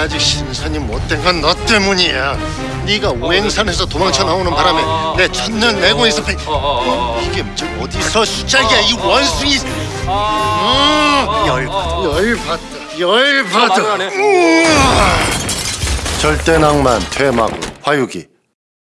내가 아직 신선이 못된 건 너 때문이야. 네가 어, 네. 오행산에서 도망쳐 나오는 바람에 아, 아, 아. 내 첫눈 내고 있어. 어, 어, 이게 저 어디서 수작이야 이 원숭이. 음, 열받아, 열받아, 열받아. 절대 낭만 퇴마구 화유기